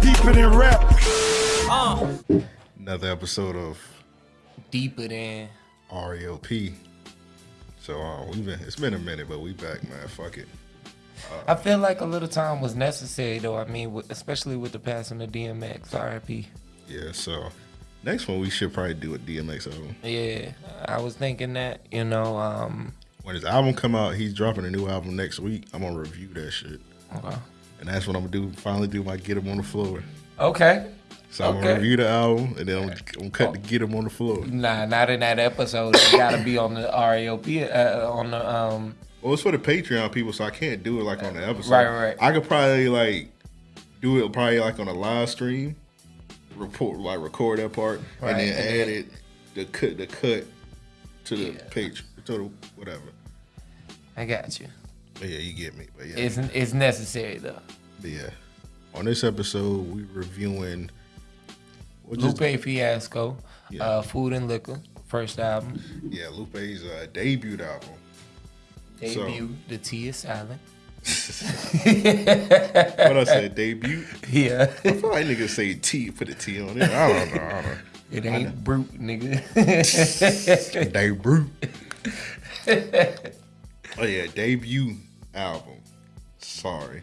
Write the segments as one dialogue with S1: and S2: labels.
S1: deeper than rap.
S2: Uh,
S3: Another episode of
S2: deeper than.
S3: REOP. So uh, we've been it's been a minute, but we back, man. Fuck it.
S2: I feel like a little time was necessary, though. I mean, especially with the passing of DMX, RIP.
S3: Yeah. So next one we should probably do a DMX album.
S2: Yeah, I was thinking that, you know, um,
S3: When his album come out, he's dropping a new album next week. I'm gonna review that shit,
S2: okay.
S3: And that's what I'm gonna do. Finally, do my get him on the floor.
S2: Okay.
S3: So I'm gonna review the album, and then I'm, I'm gonna cut to get him on the floor.
S2: Nah, not in that episode. You gotta be on the REOP, uh, on the, um,
S3: Well, it's for the Patreon people, so I can't do it like on the episode.
S2: Right, right.
S3: I could probably like do it probably like on a live stream, report like record that part,
S2: Right,
S3: and then add it the cut the cut to the
S2: Yeah.
S3: page to the whatever.
S2: I got you.
S3: But yeah, you get me. But yeah,
S2: It's, it's necessary, though.
S3: but yeah. On this episode, we reviewing. Just,
S2: Lupe Fiasco,
S3: Yeah.
S2: uh, Food and Liquor, first album.
S3: yeah, Lupe's uh, debut album. So-
S2: Debut, The T is silent.
S3: What I said, debut.
S2: Yeah.
S3: I feel like niggas say T, put a T on it. I don't know. I don't know.
S2: It ain't brute, nigga.
S3: debut. oh yeah, debut album. Sorry,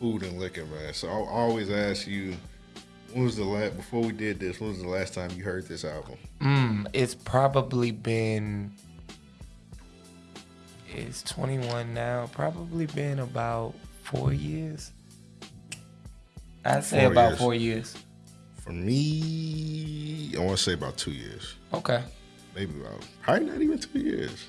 S3: food and liquor, man. So I always ask you, when was the last before we did this? When was the last time you heard this album?
S2: mm, it's probably been. It's 21 now. Probably been about four years. I'd say
S3: Four
S2: about
S3: years.
S2: four years.
S3: For me, I want to say about two years,
S2: Okay.
S3: maybe about probably not even two years.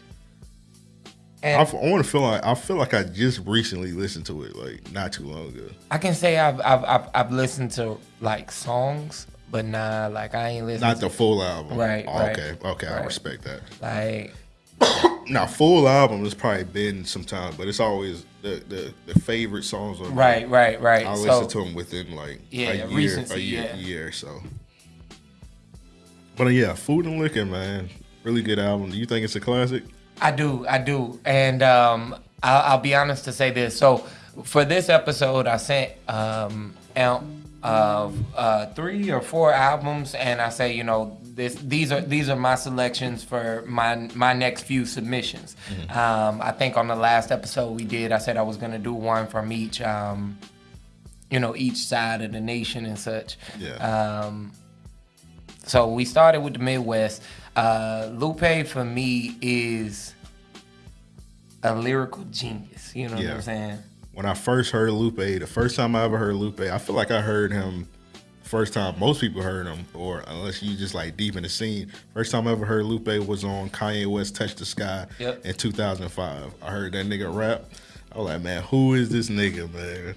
S3: I,
S2: And
S3: want to feel like I feel like I just recently listened to it, like not too long ago.
S2: I can say I've, I've I've I've listened to like songs, but nah, like I ain't listened.
S3: Not the full album,
S2: Right,
S3: Oh,
S2: right,
S3: okay, okay, I respect that.
S2: like
S3: Now, full album has probably been some time, but it's always the the, the favorite songs on there.
S2: right, right, right.
S3: I
S2: so
S3: listen to them within like
S2: Yeah,
S3: a year,
S2: recency,
S3: a year,
S2: yeah.
S3: year. So, but uh, yeah, Food and Liquor, man, really good album. Do you think it's a classic?
S2: I do, I do, and um, I'll, I'll be honest to say this. So for this episode, I sent um, out of uh, three or four albums, and I say, you know, this these are these are my selections for my my next few submissions. Um, I think on the last episode we did, I said I was gonna do one from each. Um, you know, each side of the nation and such.
S3: Yeah.
S2: Um, so we started with the Midwest. Uh, Lupe for me is a lyrical genius. You know what I'm saying?
S3: When I first heard Lupe, the first time I ever heard Lupe, I feel like I heard him first time most people heard him, or unless you just like deep in the scene. First time I ever heard Lupe was on Kanye West "Touch the Sky"
S2: Yep.
S3: in 2005. I heard that nigga rap. I was like, man, who is this nigga, man?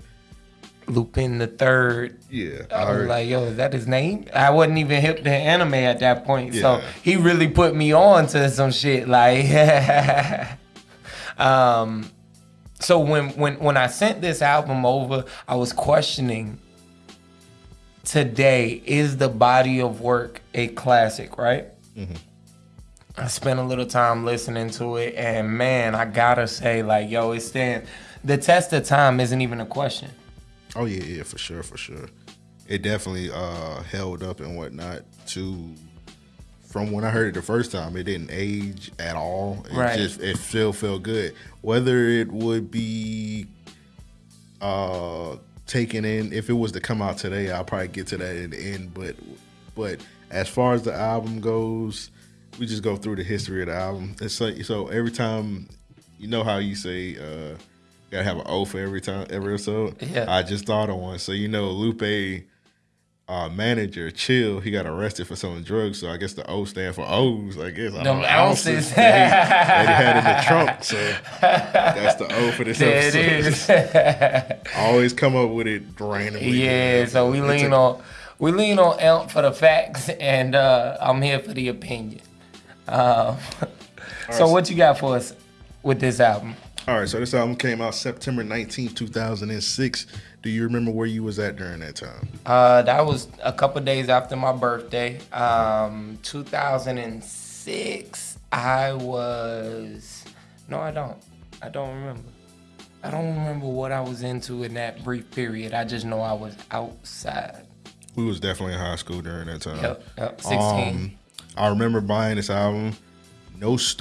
S2: Lupin the Third.
S3: Yeah, I
S2: I was like, yo, is that his name? I wasn't even hip to anime at that point, so he really put me on to some shit. Like, um, so when when when I sent this album over, I was questioning. Today is the body of work a classic, right? I spent a little time listening to it, and man, I gotta say, like, yo, it stands. The test of time isn't even a question.
S3: Oh yeah, yeah, for sure, for sure. It definitely uh held up and whatnot. To from when I heard it the first time, it didn't age at all. It
S2: Right.
S3: just it still felt good. Whether it would be uh taken in if it was to come out today, I'll probably get to that in the end. But but as far as the album goes, we just go through the history of the album. It's like so every time you know how you say uh gotta have an O for every time every episode.
S2: Yeah.
S3: I just thought of one. So you know Lupe uh, manager Chill, he got arrested for selling drugs. So I guess the O stand for O's. I guess I don't
S2: Them
S3: know,
S2: ounces.
S3: that, he, had in the trunk. So that's the O for this
S2: There
S3: episode.
S2: is.
S3: I always come up with it randomly.
S2: yeah, so we
S3: It's
S2: lean
S3: a-
S2: on we lean on Elk for the facts, and uh, I'm here for the opinion. Um, so what you got for us with this album?
S3: All right, so this album came out September 19th, 2006. Do you remember where you was at during that time?
S2: Uh, that was a couple days after my birthday. Um, 2006. I was no, I don't. I don't remember. I don't remember what I was into in that brief period. I just know I was outside.
S3: We was definitely in high school during that time.
S2: Yep, yep. 16.
S3: Um, I remember buying this album. No store